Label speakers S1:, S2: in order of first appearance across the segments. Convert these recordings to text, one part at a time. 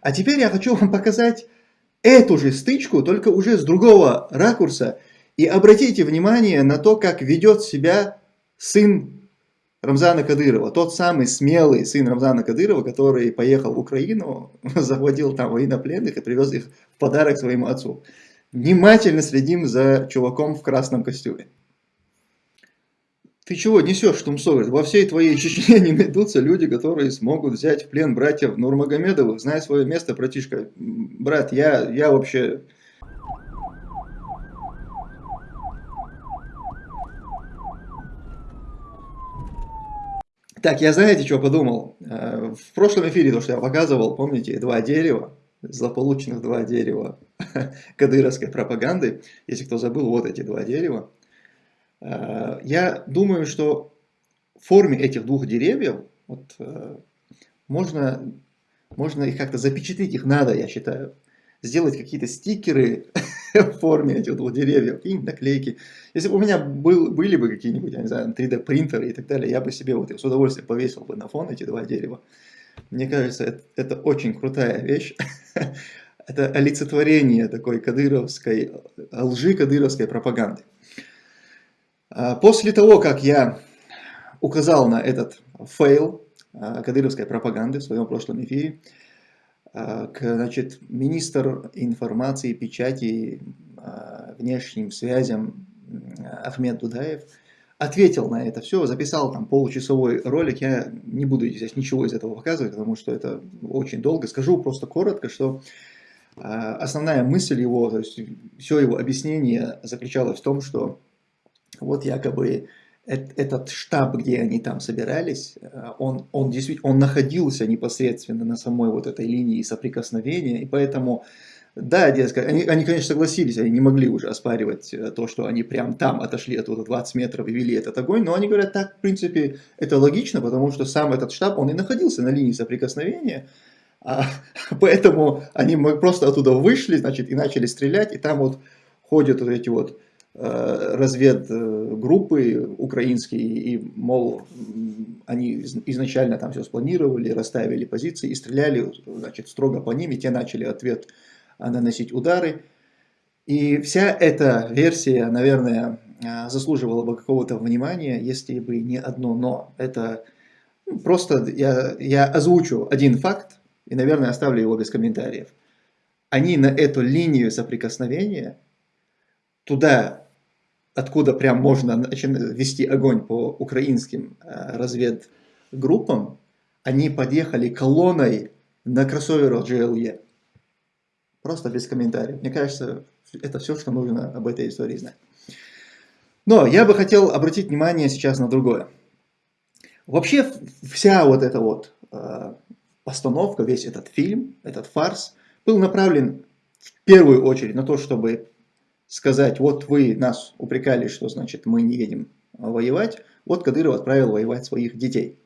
S1: А теперь я хочу вам показать эту же стычку, только уже с другого ракурса. И обратите внимание на то, как ведет себя сын Рамзана Кадырова, тот самый смелый сын Рамзана Кадырова, который поехал в Украину, захватил там военнопленных и привез их в подарок своему отцу. Внимательно следим за чуваком в красном костюме. Ты чего несешь, Тумсовец? Во всей твоей Чечне не найдутся люди, которые смогут взять в плен братьев Нурмагомедовых. Знай свое место, братишка. Брат, я, я вообще Так, я знаете, что подумал? Э, в прошлом эфире, то, что я показывал, помните, два дерева, злополучных два дерева кадыровской пропаганды. Если кто забыл, вот эти два дерева. Э, я думаю, что в форме этих двух деревьев вот, э, можно, можно их как-то запечатлеть, их надо, я считаю сделать какие-то стикеры в форме этих двух деревьев, какие-нибудь наклейки. Если бы у меня был, были бы какие-нибудь, я не знаю, 3D принтеры и так далее, я бы себе вот с удовольствием повесил бы на фон эти два дерева. Мне кажется, это, это очень крутая вещь. это олицетворение такой кадыровской, лжи кадыровской пропаганды. А после того, как я указал на этот фейл а, кадыровской пропаганды в своем прошлом эфире, а, значит, министр информации, печати, внешним связям Ахмед Дудаев ответил на это все, записал там получасовой ролик. Я не буду здесь ничего из этого показывать, потому что это очень долго. Скажу просто коротко, что основная мысль его, то есть все его объяснение заключалось в том, что вот якобы этот штаб, где они там собирались, э, он, он действительно он находился непосредственно на самой вот этой линии соприкосновения, и поэтому, да, дескать, они, они, конечно, согласились, они не могли уже оспаривать э, то, что они прям там отошли от вот 20 метров и вели этот огонь, но они говорят, так, в принципе, это логично, потому что сам этот штаб, он и находился на линии соприкосновения, а, поэтому они просто оттуда вышли, значит, и начали стрелять, и там вот ходят вот эти вот разведгруппы украинские, и, мол, они изначально там все спланировали, расставили позиции и стреляли, значит, строго по ним, и те начали ответ наносить удары. И вся эта версия, наверное, заслуживала бы какого-то внимания, если бы не одно «но». Это просто я, я озвучу один факт, и, наверное, оставлю его без комментариев. Они на эту линию соприкосновения – туда, откуда прям можно вести огонь по украинским э, разведгруппам, они подъехали колонной на кроссоверах GLE. Просто без комментариев. Мне кажется, это все, что нужно об этой истории знать. Но я бы хотел обратить внимание сейчас на другое. Вообще вся вот эта вот э, постановка, весь этот фильм, этот фарс, был направлен в первую очередь на то, чтобы сказать, вот вы нас упрекали, что значит мы не едем воевать, вот Кадыров отправил воевать своих детей.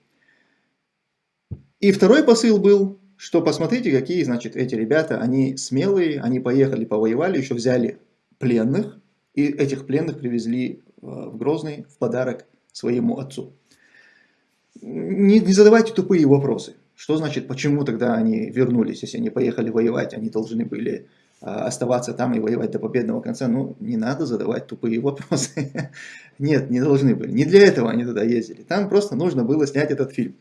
S1: И второй посыл был, что посмотрите, какие, значит, эти ребята, они смелые, они поехали, повоевали, еще взяли пленных, и этих пленных привезли э, в Грозный в подарок своему отцу. Не, не задавайте тупые вопросы. Что значит, почему тогда они вернулись, если они поехали воевать, они должны были а, оставаться там и воевать до победного конца, ну, не надо задавать тупые вопросы. Нет, не должны были. Не для этого они туда ездили. Там просто нужно было снять этот фильм.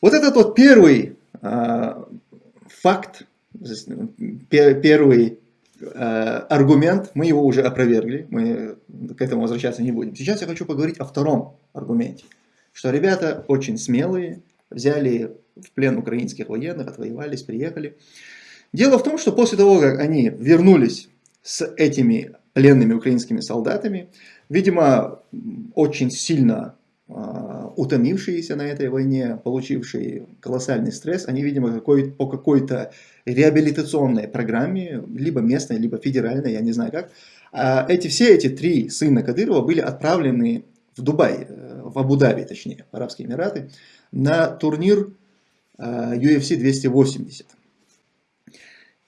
S1: Вот этот вот первый э, факт, первый э, аргумент, мы его уже опровергли, мы к этому возвращаться не будем. Сейчас я хочу поговорить о втором аргументе, что ребята очень смелые, взяли в плен украинских военных, отвоевались, приехали. Дело в том, что после того, как они вернулись с этими пленными украинскими солдатами, видимо, очень сильно э, утомившиеся на этой войне, получившие колоссальный стресс, они, видимо, какой, по какой-то реабилитационной программе, либо местной, либо федеральной, я не знаю как, э, эти, все эти три сына Кадырова были отправлены в Дубай, э, в Абу-Даби, точнее, в Арабские Эмираты, на турнир э, UFC 280.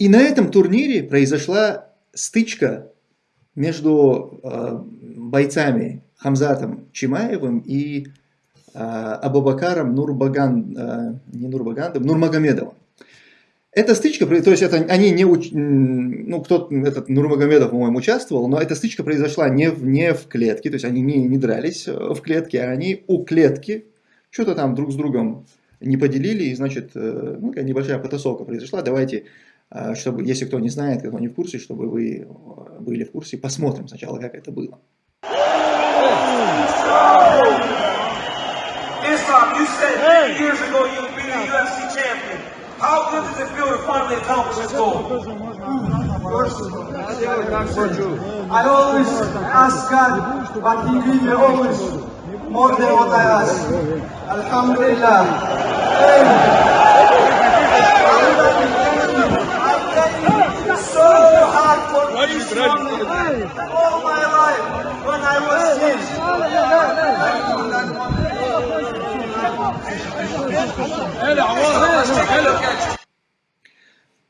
S1: И на этом турнире произошла стычка между э, бойцами Хамзатом Чимаевым и э, Абубакаром Нурбаган, э, не Нурбагандом, Нурмагомедовым. Эта стычка, то есть это они не, уч... ну кто-то, этот Нурмагомедов, по-моему, участвовал, но эта стычка произошла не в, не в клетке, то есть они не, не дрались э, в клетке, а они у клетки что-то там друг с другом не поделили, и, значит, э, ну, небольшая потасовка произошла. Давайте, чтобы, если кто не знает, кто не в курсе, чтобы вы были в курсе, посмотрим сначала, как это было. Islam, you said years ago you'll be the UFC champion. How good does it feel to finally accomplish this goal? I always ask God, but He gives me always more than what I ask. Alhamdulillah. For this all my life when I was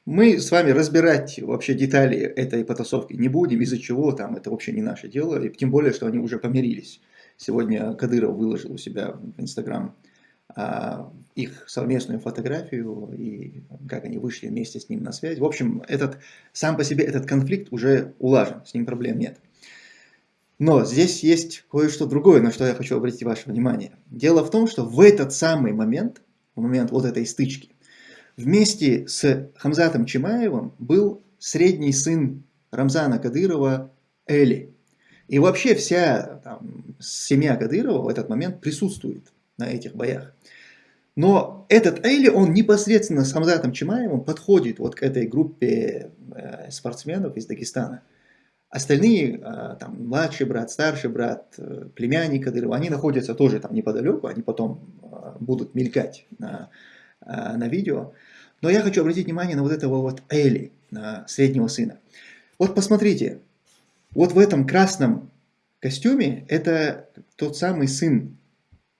S1: Мы с вами разбирать вообще детали этой потасовки не будем, из-за чего там, это вообще не наше дело, и тем более, что они уже помирились. Сегодня Кадыров выложил у себя в Инстаграм их совместную фотографию и как они вышли вместе с ним на связь. В общем, этот, сам по себе этот конфликт уже улажен, с ним проблем нет. Но здесь есть кое-что другое, на что я хочу обратить ваше внимание. Дело в том, что в этот самый момент, в момент вот этой стычки, вместе с Хамзатом Чимаевым был средний сын Рамзана Кадырова Эли. И вообще вся там, семья Кадырова в этот момент присутствует на этих боях. Но этот Эли, он непосредственно с Хамзатом Чимаевым подходит вот к этой группе э, спортсменов из Дагестана. Остальные, э, там, младший брат, старший брат, э, племянник Кадырова, они находятся тоже там неподалеку, они потом будут мелькать на, на видео. Но я хочу обратить внимание на вот этого вот Эли, на среднего сына. Вот посмотрите, вот в этом красном костюме это тот самый сын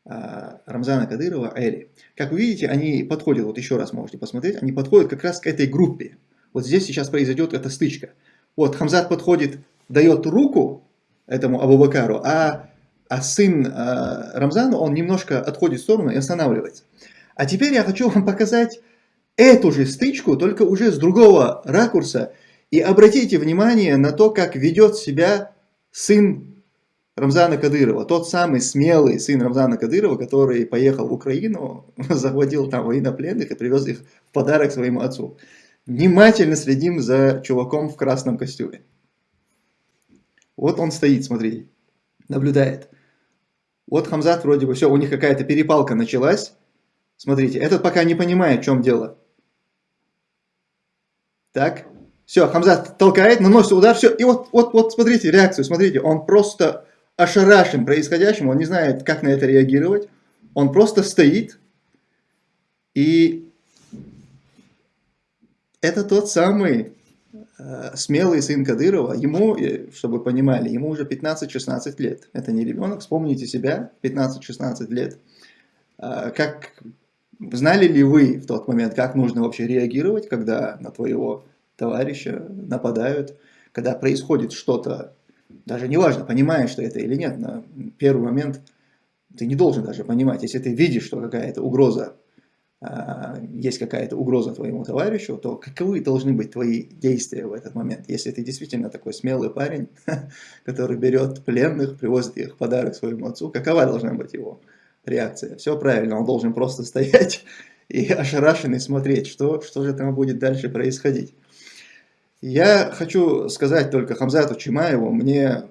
S1: Рамзана Кадырова, Эли. Как вы видите, они подходят, вот еще раз можете посмотреть, они подходят как раз к этой группе. Вот здесь сейчас произойдет эта стычка. Вот Хамзат подходит, дает руку этому Абу-Бакару, а, а сын а, Рамзану, он немножко отходит в сторону и останавливается. А теперь я хочу вам показать эту же стычку, только уже с другого ракурса. И обратите внимание на то, как ведет себя сын Рамзана Кадырова, тот самый смелый сын Рамзана Кадырова, который поехал в Украину, захватил там военнопленных и привез их в подарок своему отцу внимательно следим за чуваком в красном костюме. Вот он стоит, смотрите, наблюдает. Вот Хамзат вроде бы, все, у них какая-то перепалка началась. Смотрите, этот пока не понимает, в чем дело. Так, все, Хамзат толкает, наносит удар, все. И вот, вот, вот, смотрите, реакцию, смотрите, он просто ошарашен происходящим, он не знает, как на это реагировать. Он просто стоит и это тот самый э, смелый сын Кадырова. Ему, э, чтобы понимали, ему уже 15-16 лет. Это не ребенок, вспомните себя, 15-16 лет. Э, как Знали ли вы в тот момент, как нужно вообще реагировать, когда на твоего товарища нападают, когда происходит что-то, даже неважно, понимаешь ты это или нет, на первый момент ты не должен даже понимать, если ты видишь, что какая-то угроза а, есть какая-то угроза твоему товарищу, то каковы должны быть твои действия в этот момент? Если ты действительно такой смелый парень, который берет пленных, привозит их в подарок своему отцу, какова должна быть его реакция? Все правильно, он должен просто стоять и ошарашенный смотреть, что, что же там будет дальше происходить. Я хочу сказать только Хамзату Чимаеву, мне,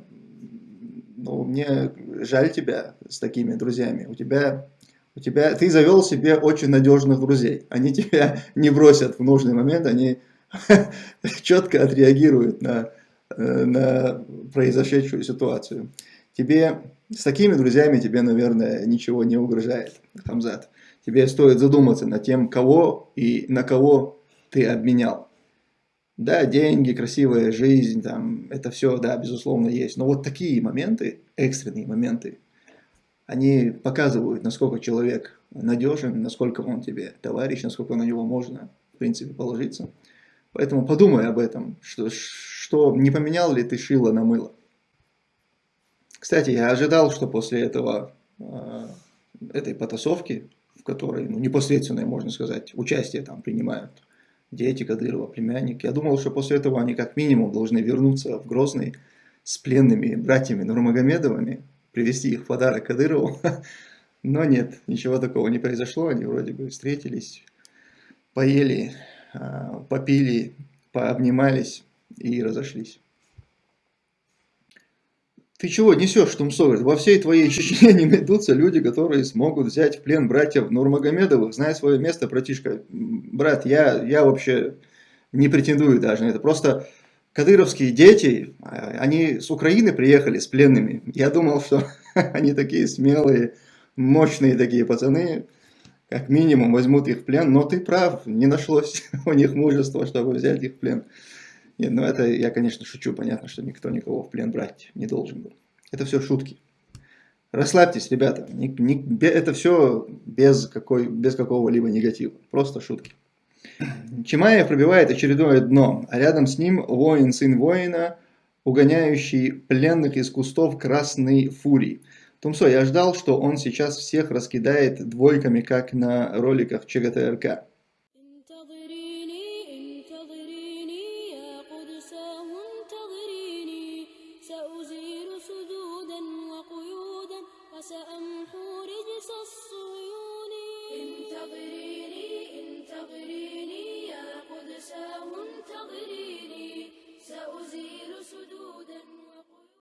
S1: ну, мне жаль тебя с такими друзьями. У тебя у тебя, ты завел себе очень надежных друзей. Они тебя не бросят в нужный момент, они четко отреагируют на, э, на произошедшую ситуацию. Тебе с такими друзьями тебе, наверное, ничего не угрожает, Хамзат. Тебе стоит задуматься над тем, кого и на кого ты обменял. Да, деньги, красивая жизнь, там, это все, да, безусловно, есть. Но вот такие моменты, экстренные моменты, они показывают, насколько человек надежен, насколько он тебе товарищ, насколько на него можно, в принципе, положиться. Поэтому подумай об этом, что, что не поменял ли ты шило на мыло. Кстати, я ожидал, что после этого, э, этой потасовки, в которой ну, непосредственное, можно сказать, участие там принимают дети Кадырова, племянник. Я думал, что после этого они как минимум должны вернуться в Грозный с пленными братьями Нурмагомедовыми, привести их подарок Кадырову. Но нет, ничего такого не произошло. Они вроде бы встретились, поели, а, попили, пообнимались и разошлись. Ты чего несешь, Тумсо? Во всей твоей Чечне не найдутся люди, которые смогут взять в плен братьев Нурмагомедовых. Знай свое место, братишка. Брат, я, я вообще не претендую даже на это. Просто кадыровские дети, а, они с Украины приехали с пленными. Я думал, что они такие смелые, мощные такие пацаны, как минимум возьмут их в плен. Но ты прав, не нашлось у них мужества, чтобы взять их в плен. Ну это я, конечно, шучу. Понятно, что никто никого в плен брать не должен был. Это все шутки. Расслабьтесь, ребята. Это все без, без какого-либо негатива. Просто шутки. Чимаев пробивает очередное дно, а рядом с ним воин, сын воина, угоняющий пленных из кустов красной фурии. Тумсо, я ждал, что он сейчас всех раскидает двойками, как на роликах ЧГТРК. سأمحو رجس الصيون انتظريني انتظريني يا قدساه انتظريني سأزيل سدودا.